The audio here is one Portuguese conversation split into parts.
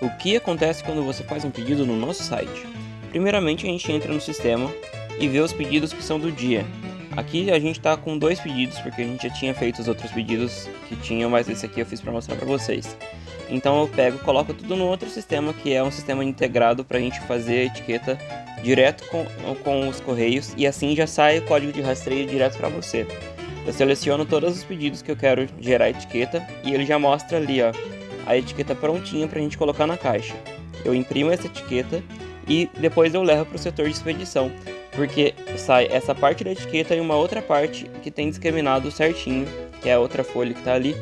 O que acontece quando você faz um pedido no nosso site? Primeiramente a gente entra no sistema e vê os pedidos que são do dia. Aqui a gente está com dois pedidos porque a gente já tinha feito os outros pedidos que tinham, mas esse aqui eu fiz para mostrar para vocês. Então eu pego, coloco tudo no outro sistema que é um sistema integrado para a gente fazer a etiqueta direto com, com os correios e assim já sai o código de rastreio direto para você. Eu seleciono todos os pedidos que eu quero gerar etiqueta e ele já mostra ali ó, a etiqueta prontinha para a gente colocar na caixa. Eu imprimo essa etiqueta e depois eu levo para o setor de expedição, porque sai essa parte da etiqueta e uma outra parte que tem discriminado certinho, que é a outra folha que está ali,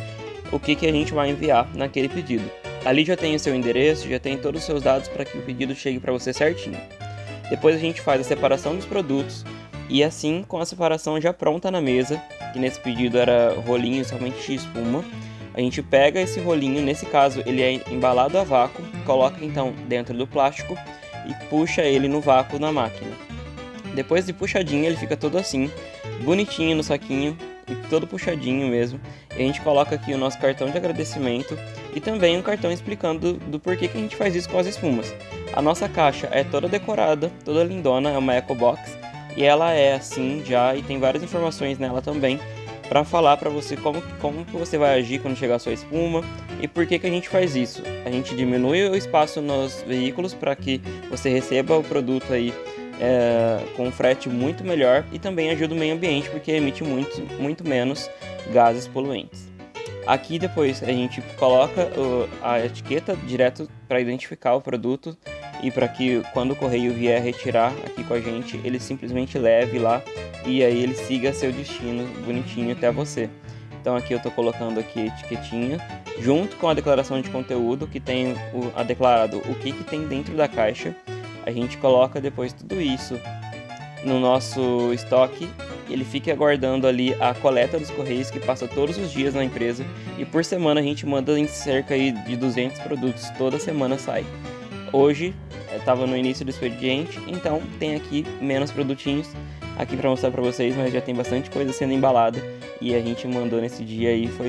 o que, que a gente vai enviar naquele pedido. Ali já tem o seu endereço, já tem todos os seus dados para que o pedido chegue para você certinho. Depois a gente faz a separação dos produtos e assim com a separação já pronta na mesa, que nesse pedido era rolinho somente de espuma, a gente pega esse rolinho, nesse caso ele é embalado a vácuo, coloca então dentro do plástico e puxa ele no vácuo na máquina. Depois de puxadinho ele fica todo assim, bonitinho no saquinho e todo puxadinho mesmo. E a gente coloca aqui o nosso cartão de agradecimento e também um cartão explicando do, do porquê que a gente faz isso com as espumas. A nossa caixa é toda decorada, toda lindona, é uma Eco Box e ela é assim já e tem várias informações nela também para falar para você como, como que você vai agir quando chegar a sua espuma e por que, que a gente faz isso. A gente diminui o espaço nos veículos para que você receba o produto aí é, com frete muito melhor e também ajuda o meio ambiente porque emite muito, muito menos gases poluentes. Aqui depois a gente coloca a etiqueta direto para identificar o produto e para que quando o correio vier retirar aqui com a gente, ele simplesmente leve lá e aí ele siga seu destino bonitinho até você. Então aqui eu estou colocando aqui a etiquetinha, junto com a declaração de conteúdo, que tem o, a declarado o que, que tem dentro da caixa. A gente coloca depois tudo isso no nosso estoque, ele fica aguardando ali a coleta dos correios que passa todos os dias na empresa e por semana a gente manda em cerca de 200 produtos, toda semana sai. Hoje estava no início do expediente, então tem aqui menos produtinhos aqui para mostrar para vocês, mas já tem bastante coisa sendo embalada e a gente mandou nesse dia aí, foi